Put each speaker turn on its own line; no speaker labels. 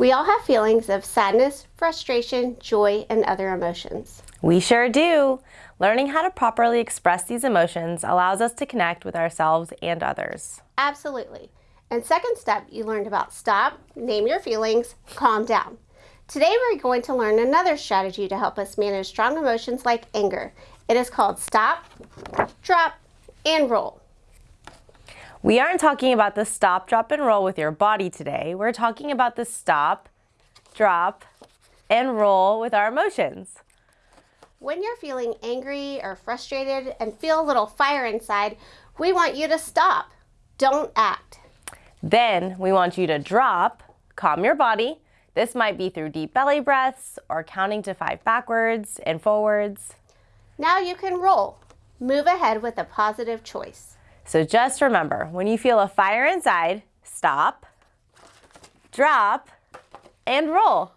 We all have feelings of sadness, frustration, joy, and other emotions.
We sure do. Learning how to properly express these emotions allows us to connect with ourselves and others.
Absolutely. And second step, you learned about stop, name your feelings, calm down. Today we're going to learn another strategy to help us manage strong emotions like anger. It is called stop, drop, and roll.
We aren't talking about the stop, drop, and roll with your body today. We're talking about the stop, drop, and roll with our emotions.
When you're feeling angry or frustrated and feel a little fire inside, we want you to stop. Don't act.
Then we want you to drop, calm your body. This might be through deep belly breaths or counting to five backwards and forwards.
Now you can roll. Move ahead with a positive choice.
So just remember, when you feel a fire inside, stop, drop, and roll.